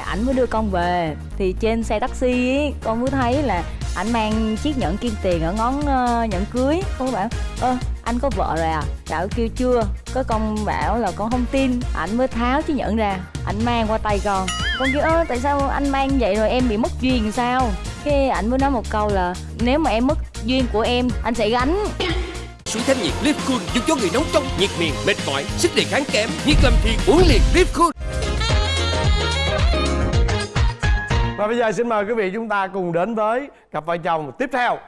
ảnh mới đưa con về. Thì trên xe taxi ấy, con mới thấy là ảnh mang chiếc nhẫn kim tiền ở ngón uh, nhẫn cưới. Con bảo ơ anh có vợ rồi à? Bảo kêu chưa. Có con bảo là con không tin. Ảnh mới tháo chiếc nhẫn ra ảnh mang qua tay con. Con kêu ơ tại sao anh mang vậy rồi em bị mất duyên sao? Cái ảnh mới nói một câu là nếu mà em mất duyên của em anh sẽ gánh. Xuống thanh nhiệt Live Cool giúp cho người nóng trong, nhiệt miệng, mệt mỏi, sức đề kháng kém, nhiệt làm thì uống liền Live Cool. Và bây giờ xin mời quý vị chúng ta cùng đến với cặp vợ chồng tiếp theo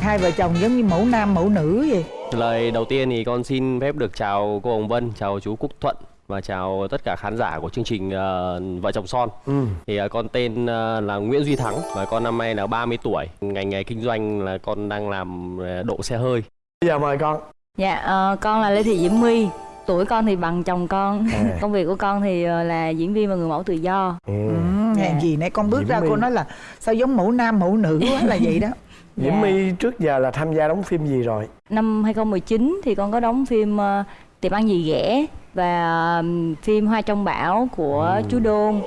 hai vợ chồng giống như mẫu nam mẫu nữ vậy Lời đầu tiên thì con xin phép được chào cô Hồng Vân, chào chú Quốc Thuận và chào tất cả khán giả của chương trình ờ, Vợ chồng son. ừ. Thì ờ, con tên ờ, là Nguyễn Duy Thắng và con năm nay là 30 tuổi. Ngành nghề kinh doanh là con đang làm ờ, độ xe hơi. Bây giờ mời con Dạ, ờ, con là Lê Thị Diễm My. Tuổi con thì bằng chồng con. À. Công việc của con thì ờ, là diễn viên và người mẫu tự do. Ừ. ừ, hèn gì nãy con bước Diễm ra My. cô nói là sao giống mẫu nam mẫu nữ quá là vậy đó. Diễm Dạ. My trước giờ là tham gia đóng phim gì rồi? Năm 2019 thì con có đóng phim ờ, Tiệm ăn gì ghẻ Và ờ, phim Hoa trong bão của chú Đôn.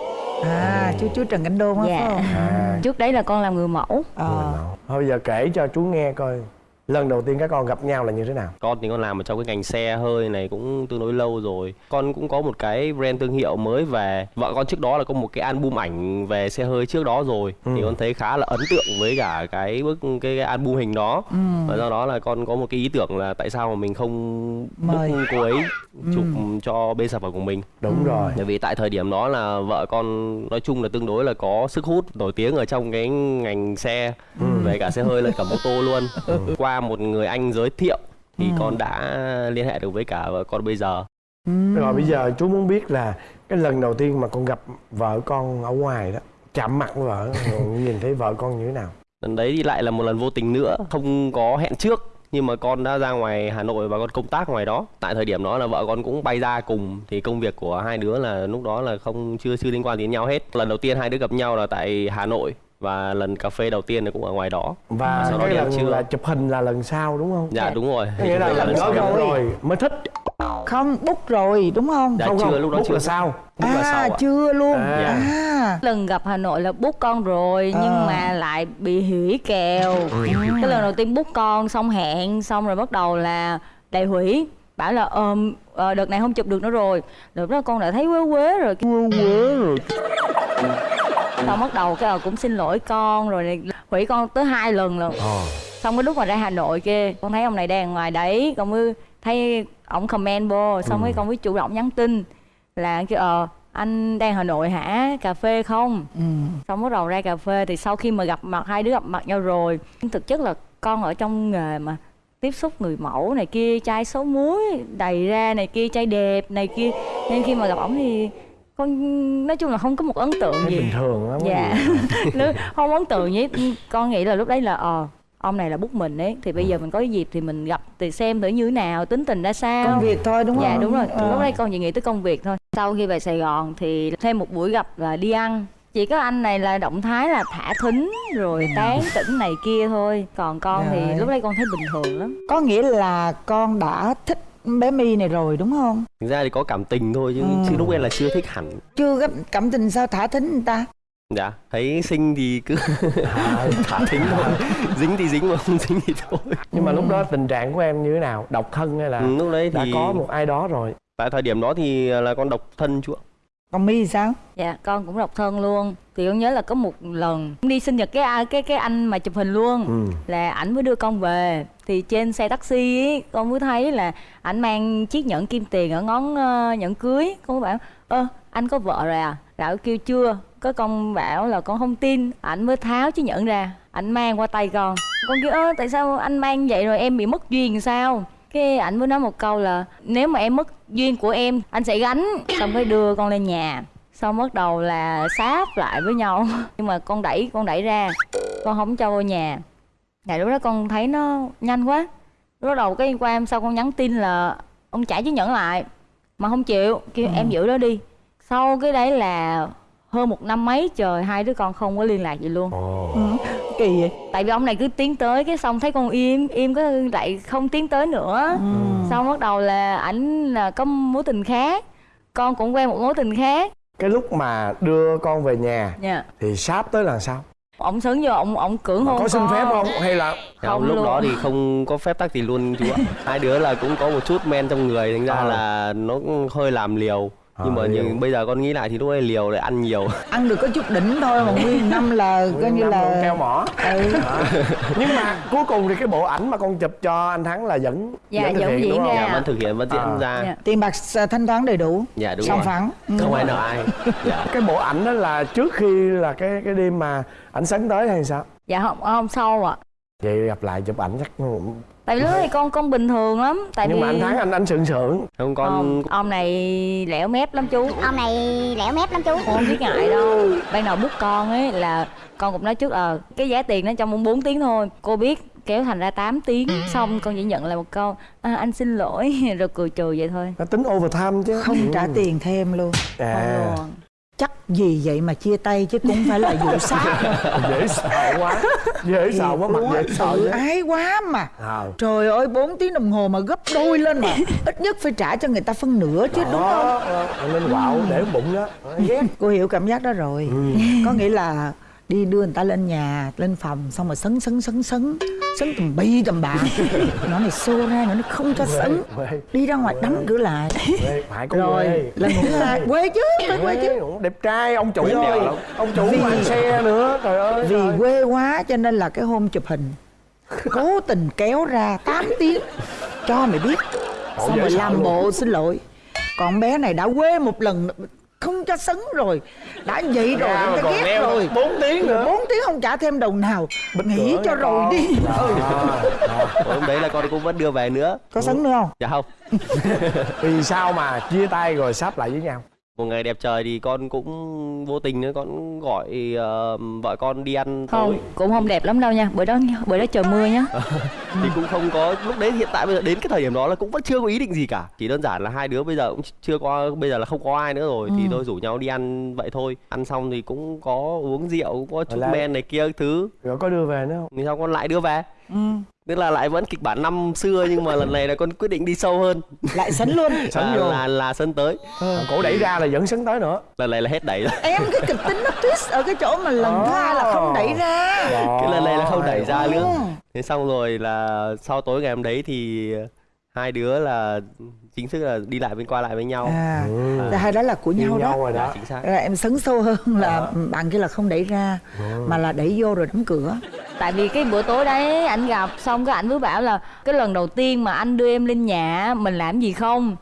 À chú chú trần cảnh đôn á Dạ. phải không? À. Trước đấy là con làm người mẫu. Ờ. Thôi bây giờ kể cho chú nghe coi lần đầu tiên các con gặp nhau là như thế nào Con thì con làm ở trong cái ngành xe hơi này cũng tương đối lâu rồi. Con cũng có một cái brand thương hiệu mới về. Vợ con trước đó là có một cái album ảnh về xe hơi trước đó rồi. Ừ. Thì con thấy khá là ấn tượng với cả cái bức cái, cái album hình đó. ừ. và do đó là con có một cái ý tưởng là tại sao mà mình không Mời. cô ấy chụp cho bên sản phẩm của mình đúng rồi bởi vì tại thời điểm đó là vợ con nói chung là tương đối là có sức hút nổi tiếng ở trong cái ngành xe về cả xe hơi lẫn cả mô tô luôn qua một người anh giới thiệu thì con đã liên hệ được với cả vợ con bây giờ. Ừ. rồi bây giờ chú muốn biết là cái lần đầu tiên mà con gặp vợ con ở ngoài đó chạm mặt với vợ rồi nhìn thấy vợ con như thế nào? Lần đấy thì lại là một lần vô tình nữa không có hẹn trước nhưng mà con đã ra ngoài Hà Nội và con công tác ngoài đó. Tại thời điểm đó là vợ con cũng bay ra cùng thì công việc của hai đứa là lúc đó là không chưa chưa liên quan đến nhau hết. Lần đầu tiên hai đứa gặp nhau là tại Hà Nội và lần cà phê đầu tiên cũng ở ngoài đó. Và Sau đó cái lần trưa. là chụp hình là lần sau đúng không? Dạ đúng rồi. Nghĩa là Thì lần đó rồi. rồi mới thích. Không bút rồi đúng không? Dạ không chưa, không lúc đó Bút chưa. là sao Bút là sau à chưa luôn. À. à, Lần gặp Hà Nội là bút con rồi Nhưng Ờ. mà lại bị hủy kèo. Cái lần đầu tiên bút con xong hẹn Xong rồi bắt đầu là đại hủy. Bảo là ờm, ờ, đợt này không chụp được nữa rồi. Đợt đó con đã thấy quế quế rồi. Quế quế rồi Xong bắt đầu cái ờ, cũng xin lỗi con Rồi này, hủy con tới hai lần lần ờ. Xong cái lúc mà ra hà nội kia con thấy ông này đang ngoài đấy con mới thấy ổng comment vô xong cái con mới chủ động nhắn tin là kêu ờ anh đang hà nội hả? Cà phê không? Ừ. xong bắt đầu ra cà phê thì sau khi mà gặp mặt hai đứa gặp mặt nhau rồi thực chất là con ở trong nghề mà tiếp xúc người mẫu này kia chai số muối đầy ra này kia chai đẹp này kia nên khi mà gặp ổng thì con nói chung là không có một ấn tượng thấy gì. bình thường lắm dạ. không ấn tượng với con nghĩ là lúc đấy là ờ ông này là bút mình ấy thì bây giờ mình có cái dịp thì mình gặp thì xem thử như thế nào tính tình ra sao. Công việc thôi đúng không? dạ đúng rồi. Ờ. lúc đấy con chỉ nghĩ tới công việc thôi. Sau khi về sài gòn thì thêm một buổi gặp là đi ăn. Chỉ có anh này là động thái là thả thính rồi tán tỉnh này kia thôi. Còn con Rồi. thì lúc đấy con thấy bình thường lắm. Có nghĩa là con đã thích bé My này rồi đúng không? Thực ra thì có cảm tình thôi chứ, Ừ. chứ lúc ấy là chưa thích hẳn. Chưa gấp cảm tình sao thả thính người ta? Dạ thấy xinh thì cứ à, thả thính thôi. dính thì dính mà không dính thì thôi. Nhưng mà lúc đó tình trạng của em như thế nào? Độc thân hay là ừ, lúc đấy đã thì có một ai đó rồi? tại thời điểm đó thì là con độc thân chú ạ còn My sao? Dạ con cũng độc thân luôn. Thì con nhớ là có một lần đi sinh nhật cái cái cái anh mà chụp hình luôn. Ừ. là ảnh mới đưa con về. Thì trên xe taxi ấy, con mới thấy là ảnh mang chiếc nhẫn kim tiền ở ngón ờ, nhẫn cưới. Con mới bảo ơ anh có vợ rồi à? Bảo kêu chưa. Có con bảo là con không tin. Ảnh mới tháo chiếc nhẫn ra. Ảnh mang qua tay con. Con kêu ơ tại sao anh mang vậy rồi? Em bị mất duyên sao cái ảnh mới nói một câu là nếu mà em mất duyên của em anh sẽ gánh xong cái đưa con lên nhà. Xong bắt đầu là sáp lại với nhau. Nhưng mà con đẩy con đẩy ra con không cho vô nhà. Dạ lúc đó con thấy nó nhanh quá. Lúc đầu cái qua em sau con nhắn tin là Ông trả chiếc nhẫn lại. Mà không chịu Kêu em giữ đó đi. Sau cái đấy là hơn một năm mấy trời hai đứa con không có liên lạc gì luôn ồ ừ. kỳ vậy tại vì ông này cứ tiến tới cái xong thấy con im im có lại không tiến tới nữa ừ. xong bắt đầu là ảnh là có mối tình khác con cũng quen một mối tình khác cái lúc mà đưa con về nhà nha thì sáp tới là sao ông sướng vô ông ông cưỡng hôn có xin con. phép không hay là Không lúc luôn. đó thì không có phép tắc gì luôn chú ạ hai đứa là cũng có một chút men trong người thành ra Ờ. là nó hơi làm liều nhưng Ờ, mà liều. nhưng bây giờ con nghĩ lại thì lúc ấy liều lại ăn nhiều ăn được có chút đỉnh thôi mà nguyên năm là coi như là keo mỏ ừ. Đó. nhưng mà cuối cùng thì cái bộ ảnh mà con chụp cho anh thắng là vẫn Dạ, thực vẫn hiện, diễn đúng không? ra. dạ vẫn thực hiện vẫn diễn À. ra Dạ. tiền bạc s- thanh toán đầy đủ dạ đúng rồi phẳng ừ. không ai nợ ai dạ. cái bộ ảnh đó là trước khi là cái cái đêm mà ảnh sấn tới hay sao dạ không không sâu ạ vậy gặp lại chụp ảnh chắc cũng- tại vì lúc thì con con bình thường lắm tại nhưng vì mà anh thắng anh anh sượng sượng. Không con ông, ông này lẻo mép lắm chú. Ông này lẻo mép lắm chú. Con không biết ngại đâu. Ban đầu bút con ấy là con cũng nói trước ờ cái giá tiền nó trong 4 tiếng thôi. Cô biết kéo thành ra 8 tiếng xong con chỉ nhận lại một câu à, anh xin lỗi. Rồi cười trừ vậy thôi. Nó tính overtime chứ. Không trả tiền thêm luôn. Không à luôn chắc gì vậy mà chia tay chứ cũng phải là vụ sát. Dễ sợ quá. Dễ sợ quá mặt dễ sợ ái quá mà. À. trời ơi 4 tiếng đồng hồ mà gấp đôi lên mà. Ít nhất phải trả cho người ta phân nửa chứ đúng không? đó ờ, lên quạo để bụng đó. Ghét cô hiểu cảm giác đó rồi. Ừ. có nghĩa là đi đưa người ta lên nhà lên phòng xong rồi sấn sấn sấn sấn. Sấn tầm bi tầm bạ nó này xô ra nữa nó không cho sấn. đi ra ngoài đóng cửa lại. Phải có rồi lần thứ hai quê. Chứ phải quê chứ. đẹp trai ông chủ lắm. ông chủ mang xe nữa trời ơi vì trời. quê quá cho nên là cái hôm chụp hình cố tình kéo ra 8 tiếng. Cho mày biết. Xong rồi làm bộ xin lỗi. Còn bé này đã quê một lần không cho sấn rồi. Đã vậy rồi Ra người mà ta còn ghét rồi. bốn tiếng nữa. Bốn tiếng không trả thêm đồng nào. Nghỉ cửa cho rồi con. đi. Ừ. À, hôm đấy là con cũng vẫn đưa về nữa. Có sấn nữa không? Dạ không. Vì sao mà chia tay rồi sắp lại với nhau một ngày đẹp trời thì con cũng vô tình nữa con gọi ờ, vợ con đi ăn tối. Không cũng không đẹp lắm đâu nha bữa đó bữa đó trời mưa nhá. Thì cũng không có lúc đấy hiện tại bây giờ đến cái thời điểm đó là cũng vẫn chưa có ý định gì cả. Chỉ đơn giản là hai đứa bây giờ cũng chưa có bây giờ là không có ai nữa rồi thì tôi rủ nhau đi ăn vậy thôi. Ăn xong thì cũng có uống rượu cũng có chút men này kia thứ. Rồi có đưa về nữa không? Thì sau con lại đưa về? Ừ. tức là lại vẫn kịch bản năm xưa nhưng mà lần này là con quyết định đi sâu hơn. Lại sấn luôn. Sấn là, vô. là là sân tới. Cổ đẩy ra là vẫn sấn tới nữa. Lần này là hết đẩy rồi. Em cái kịch tính nó twist ở cái chỗ mà lần thứ hai là không đẩy ra. Cái lần này là không đẩy ra nữa Ừ. thế xong rồi là sau tối ngày hôm đấy thì hai đứa là chính thức là đi lại bên qua lại với nhau. À Ừ. hai đó là của nhau nhau đó. rồi Dạ, đó chính xác. Là em sấn sâu hơn là bạn kia là không đẩy ra mà là đẩy vô rồi đóng cửa. Tại vì cái bữa tối đấy ảnh gặp xong cái ảnh mới bảo là cái lần đầu tiên mà anh đưa em lên nhà mình làm gì không?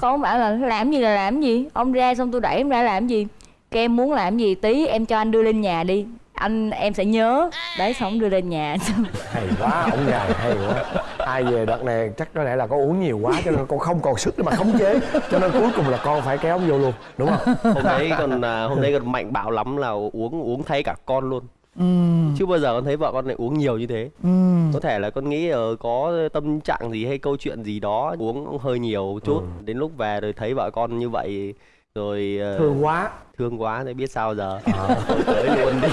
Con bảo là làm gì là làm gì? Ông ra xong tôi đẩy em ra làm gì? Cái em muốn làm gì tí em cho anh đưa lên nhà đi anh em sẽ nhớ. Đấy xong đưa lên nhà. Hay quá ông già hay quá. Ai về đợt này chắc có lẽ là con uống nhiều quá cho nên con không còn sức để mà khống chế. Cho nên cuối cùng là con phải kéo ông vô luôn đúng không? Hôm đấy còn à, hôm đấy còn mạnh bạo lắm là uống uống thay cả con luôn. Ừ. chưa bao giờ con thấy vợ con lại uống nhiều như thế. Ừ. có thể là con nghĩ ờ, có tâm trạng gì hay câu chuyện gì đó uống hơi nhiều chút. Đến lúc về rồi thấy vợ con như vậy rồi ờ, thương quá. thương quá thì biết sao giờ. Thôi tới luôn đi.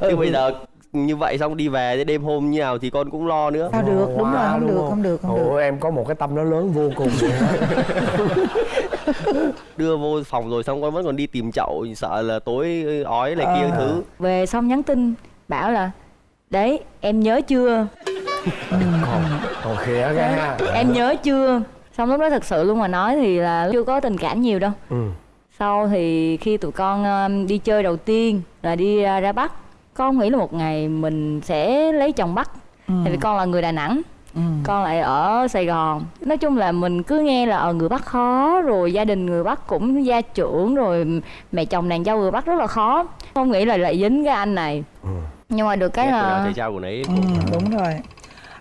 Chứ bây giờ như vậy xong đi về đến đêm hôm như nào thì con cũng lo nữa. Sao được? Đúng rồi không đúng được không được không Ồ, được. em có một cái tâm nó lớn vô cùng đưa vô phòng rồi xong con vẫn còn đi tìm chậu sợ là tối ói này kia À. thứ. Về xong nhắn tin bảo là đấy em nhớ chưa? Còn khía ha em nhớ chưa xong lúc đó thật sự luôn mà nói thì là chưa có tình cảm nhiều đâu ừ. sau thì khi tụi con um, đi chơi đầu tiên là đi uh, ra bắc con nghĩ là một ngày mình sẽ lấy chồng bắc Ừ. tại vì con là người đà nẵng Ừ. con lại ở sài gòn nói chung là mình cứ nghe là ở người bắc khó rồi gia đình người bắc cũng gia trưởng rồi mẹ chồng nàng dâu người bắc rất là khó không nghĩ là lại dính cái anh này Ừ. nhưng mà được cái của nào là thầy trao của nấy Ừ, đúng rồi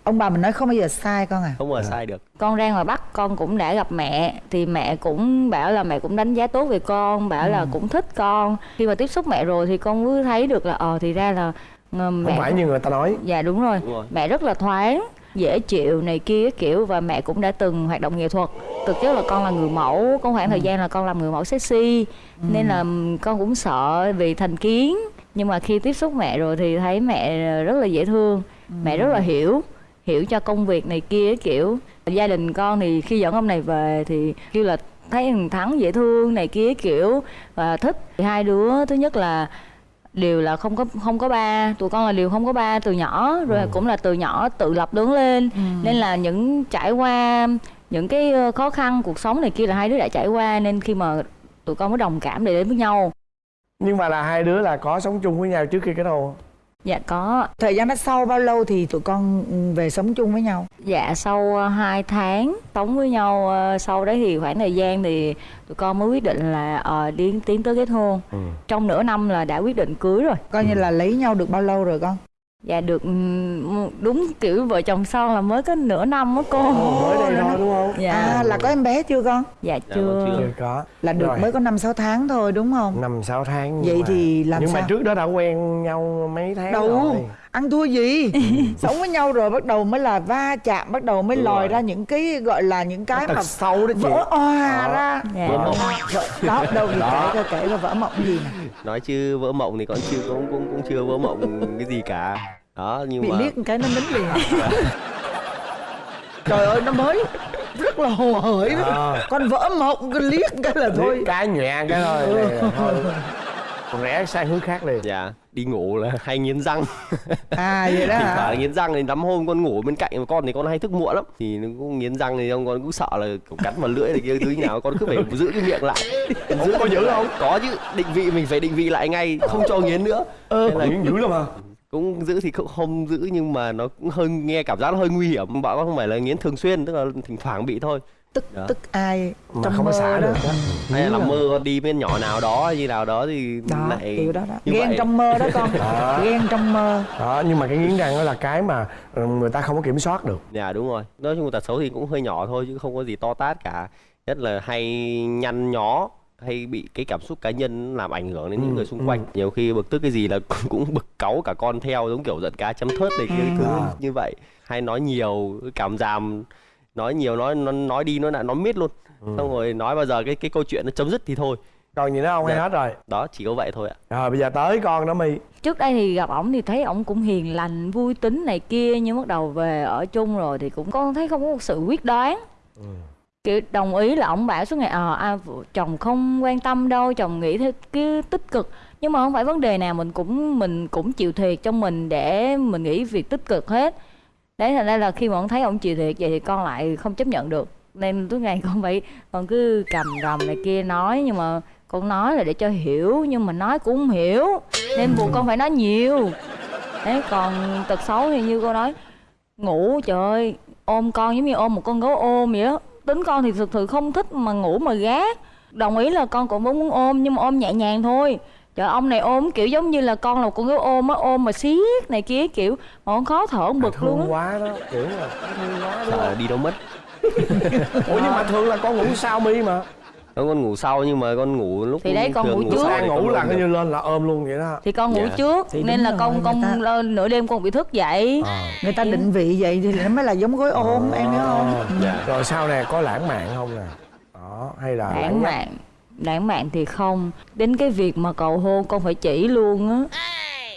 ông bà mình nói không bao giờ sai con à? Không bao giờ sai được. Con ra ngoài bắc con cũng đã gặp mẹ thì mẹ cũng bảo là mẹ cũng đánh giá tốt về con bảo là cũng thích con. Khi mà tiếp xúc mẹ rồi thì con mới thấy được là ờ thì ra là ờ, mẹ không phải như người ta nói. Dạ đúng rồi. Đúng rồi. mẹ rất là thoáng dễ chịu này kia kiểu và mẹ cũng đã từng hoạt động nghệ thuật. Thực chất là con là người mẫu có khoảng thời gian là con làm người mẫu sexy nên là con cũng sợ vì thành kiến. Nhưng mà khi tiếp xúc mẹ rồi thì thấy mẹ rất là dễ thương mẹ rất là hiểu hiểu cho công việc này kia kiểu gia đình con thì khi dẫn ông này về thì kêu là thấy thằng thắng dễ thương này kia kiểu và thích. Thì hai đứa thứ nhất là đều là không có không có ba tụi con là đều không có ba từ nhỏ rồi cũng là từ nhỏ tự lập lớn lên. Nên là những trải qua những cái khó khăn cuộc sống này kia là hai đứa đã trải qua nên khi mà tụi con mới đồng cảm để đến với nhau. Nhưng mà là hai đứa là có sống chung với nhau trước khi kết hôn dạ có. Thời gian đó sau bao lâu thì tụi con ừ, về sống chung với nhau? Dạ sau ờ, 2 tháng sống với nhau ờ, sau đấy thì khoảng thời gian thì tụi con mới quyết định là ờ, đi tiến tới kết hôn. Trong nửa năm là đã quyết định cưới rồi. Coi như là lấy nhau được bao lâu rồi con dạ được. Ừm, đúng kiểu vợ chồng son là mới có nửa năm á cô. Mới đây thôi đúng không? Dạ. À là có em bé chưa con? Dạ Dạ, chưa. chưa. chưa có. Là được Rồi. mới có năm sáu tháng thôi đúng không? Năm sáu tháng nhưng Vậy mà- thì làm nhưng mà sao? trước đó đã quen nhau mấy tháng đâu. rồi ăn thua gì? Sống với nhau rồi bắt đầu mới là va chạm bắt đầu mới Đúng lòi rồi. ra những cái gọi là những cái mà sâu đó chị. vỡ òa ra. Dạ. Vỡ mộng. Đó đâu thì kể coi kể coi vỡ mộng gì nè. Nói chứ vỡ mộng thì con chưa cũng cũng cũng chưa vỡ mộng cái gì cả. Đó nhưng bị mà liếc một cái nó nín liền. Trời ơi nó mới rất là hồ hởi. À. con vỡ mộng con liếc cái là thôi. Liếc cái nhẹ cái thôi. Là thôi còn rẽ sang hướng khác liền. Dạ đi ngủ là hay nghiến răng. À vậy đó hả? thoảng nghiến răng thì lắm hôm con ngủ bên cạnh mà con thì con hay thức muộn lắm. Thì nó cũng nghiến răng thì ông con cũng sợ là kiểu cắn vào lưỡi này kia thứ nào con cứ phải giữ cái miệng lại. Giữ có giữ không? có chứ định vị mình phải định vị lại ngay không cho nghiến nữa. Ờ Thế là nghiến dữ lắm hả cũng giữ thì cũng không giữ nhưng mà nó cũng hơi nghe cảm giác nó hơi nguy hiểm. Bảo con không phải là nghiến thường xuyên tức là thỉnh thoảng bị thôi. Tức Đó. tức ai mà trong không có mơ xả đó? được á hay là à. mơ con đi bên nhỏ nào đó như nào đó thì đó lại kiểu đó đó. như ghen vậy. trong mơ đó con. Đó. ghen trong mơ. Đó nhưng mà cái nghiến răng đó là cái mà ừ, người ta không có kiểm soát được. Dạ đúng rồi. Nói chung tật xấu thì cũng hơi nhỏ thôi chứ không có gì to tát cả. Nhất là hay nhăn nhó hay bị cái cảm xúc cá nhân làm ảnh hưởng đến những Ừ, người xung quanh. Nhiều khi bực tức cái gì là cũng bực cáu cả con theo giống kiểu giận cá chấm thớt này kia thứ À. như vậy. Hay nói nhiều cảm giảm nói nhiều nói nó nói đi nói lại nó miết luôn. Xong rồi nói bao giờ cái cái câu chuyện nó chấm dứt thì thôi. Còn gì nữa không? Hay Dạ. hết rồi. Đó chỉ có vậy thôi ạ. Rồi bây giờ tới con đó mi trước đây thì gặp ổng thì thấy ổng cũng hiền lành vui tính này kia nhưng bắt đầu về ở chung rồi thì cũng con thấy không có một sự quyết đoán kiểu đồng ý là ổng bảo suốt ngày ờ à, chồng không quan tâm đâu chồng nghĩ theo cái tích cực. Nhưng mà không phải vấn đề nào mình cũng mình cũng chịu thiệt trong mình để mình nghĩ việc tích cực hết. Đấy thành ra là khi mà ông thấy ông chịu thiệt vậy thì con lại không chấp nhận được. Nên tối ngày con phải con cứ cầm rầm này kia nói nhưng mà con nói là để cho hiểu nhưng mà nói cũng không hiểu. Nên buộc con phải nói nhiều. Đấy còn tật xấu thì như cô nói ngủ trời ơi ôm con giống như ôm một con gấu ôm vậy đó tính con thì thực sự không thích mà ngủ mà gác đồng ý là con cũng muốn ôm nhưng mà ôm nhẹ nhàng thôi. Trời ông này ôm kiểu giống như là con là con gấu ôm á ôm mà siết này kia kiểu mà con khó thở con bực luôn thương á quá đó kiểu là thương quá sợ không đi đâu mất? Ủa nhưng mà thường là con ngủ sau mi mà Con ngủ sau nhưng mà con ngủ lúc Thì đấy, con ngủ trước. thì ngủ con là coi như lên là ôm luôn vậy đó thì con ngủ Dạ. trước Thì nên là rồi, con con ta- lên nửa đêm con bị thức dậy Ờ. người ta định vị vậy thì nó mới là giống gối ôm em hiểu không Ờ. Dạ. rồi sau này có lãng mạn không nè đó hay là lãng mạn lãng mạn thì không đến cái việc mà cầu hôn con phải chỉ luôn á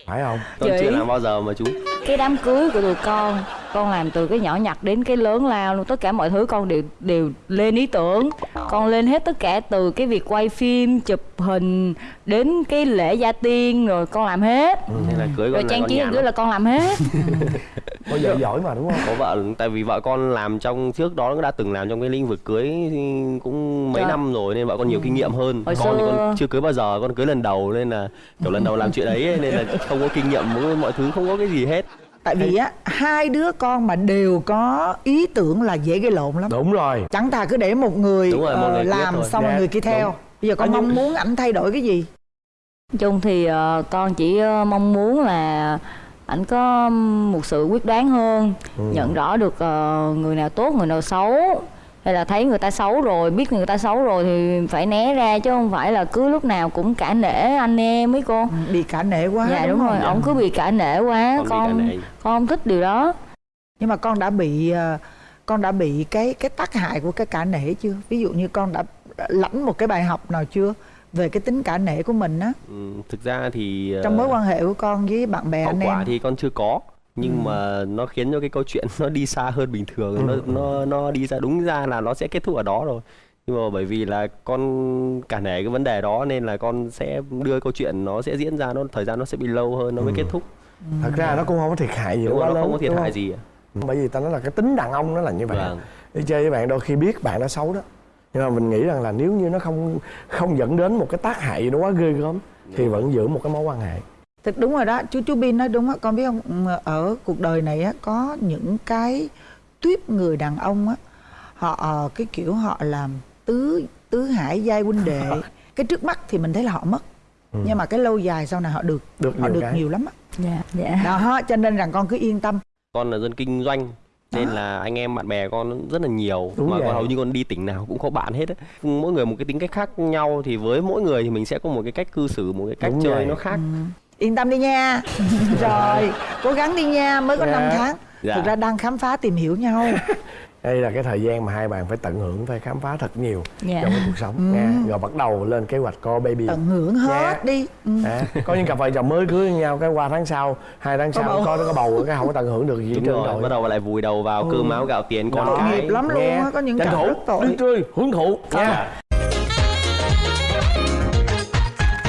phải không? Con Chị. chưa làm bao giờ mà chú? Cái đám cưới của tụi con con làm từ cái nhỏ nhặt đến cái lớn lao luôn tất cả mọi thứ con đều đều lên ý tưởng. Con lên hết tất cả từ cái việc quay phim chụp hình đến cái lễ gia tiên rồi con làm hết. Nên là cưới con rồi trang con trí cưới là con làm hết có vợ giỏi mà đúng không? Có vợ tại vì vợ con làm trong trước đó nó đã từng làm trong cái lĩnh vực cưới thì cũng mấy Trời. năm rồi nên vợ con nhiều kinh nghiệm hơn. Hồi con thì xưa- con chưa cưới bao giờ con cưới lần đầu nên là kiểu lần đầu làm chuyện ấy ấy, nên là không có kinh nghiệm mọi- mọi thứ không có cái gì hết. Tại vì á hai đứa con mà đều có ý tưởng là dễ gây lộn lắm. Đúng rồi. Chẳng thà cứ để một người, Đúng rồi, một ờ, người quyết làm thôi. xong rồi Dạ, người kia theo. đúng. bây giờ con À, nhưng- mong muốn ảnh thay đổi cái gì? Nói chung thì ờ, con chỉ ờ, mong muốn là ảnh có một sự quyết đoán hơn nhận rõ được ờ, người nào tốt người nào xấu. Hay là thấy người ta xấu rồi biết người ta xấu rồi thì phải né ra chứ không phải là cứ lúc nào cũng cả nể anh em mấy cô. Ừ, bị cả nể quá dạ đúng, rồi không? ổng cứ bị cả nể quá Con con nể. con không thích điều đó. Nhưng mà con đã bị ờ, con đã bị cái cái tác hại của cái cả nể chưa? Ví dụ như con đã lãnh một cái bài học nào chưa về cái tính cả nể của mình á. Ừ, thực ra thì ờ, trong mối quan hệ của con với bạn bè anh quả em. thì con chưa có nhưng mà nó khiến cho cái câu chuyện nó đi xa hơn bình thường nó nó nó đi ra đúng ra là nó sẽ kết thúc ở đó rồi. Nhưng mà bởi vì là con cả nể cái vấn đề đó nên là con sẽ đưa câu chuyện nó sẽ diễn ra nó thời gian nó sẽ bị lâu hơn nó mới kết thúc. Thật ra nó cũng không có thiệt hại gì đúng quá nó lớn không có thiệt hại gì bởi vì ta nói là cái tính đàn ông nó là như vậy. Vâng. đi chơi với bạn đôi khi biết bạn đã xấu đó nhưng mà mình nghĩ rằng là nếu như nó không không dẫn đến một cái tác hại gì đó quá ghê gớm thì vẫn giữ một cái mối quan hệ Thực đúng rồi đó, chú chú Bin nói đúng á, con biết không? ừ, Ở cuộc đời này á có những cái tuyếp người đàn ông á, họ ờ, cái kiểu họ làm tứ tứ hải giai huynh đệ. cái trước mắt thì mình thấy là họ mất. Nhưng mà cái lâu dài sau này họ được, Được họ nhiều được cái. nhiều lắm á. dạ dạ Đó, cho nên rằng con cứ yên tâm. con là dân kinh doanh nên là anh em bạn bè con rất là nhiều Đúng mà vậy. con hầu như con đi tỉnh nào cũng có bạn hết ấy. mỗi người một cái tính cách khác nhau thì với mỗi người thì mình sẽ có một cái cách cư xử một cái cách Đúng chơi vậy. nó khác Yên tâm đi nha. rồi, cố gắng đi nha, mới có Dạ. 5 tháng. Dạ. Thực ra đang khám phá tìm hiểu nhau. Đây là cái thời gian mà hai bạn phải tận hưởng phải khám phá thật nhiều Dạ. trong cái cuộc sống nha rồi bắt đầu lên kế hoạch co baby Tận hưởng hết Dạ. đi. Ừ. À, có những cặp vợ chồng mới cưới nhau cái qua tháng sau hai tháng Có sau bầu. có có bầu cái không có tận hưởng được gì hết đúng trơn rồi bắt đầu lại vùi đầu vào cơm áo gạo tiền con cái nghiệp lắm luôn á, có những tranh cặp thủ rất tội. đi chơi hưởng thụ nha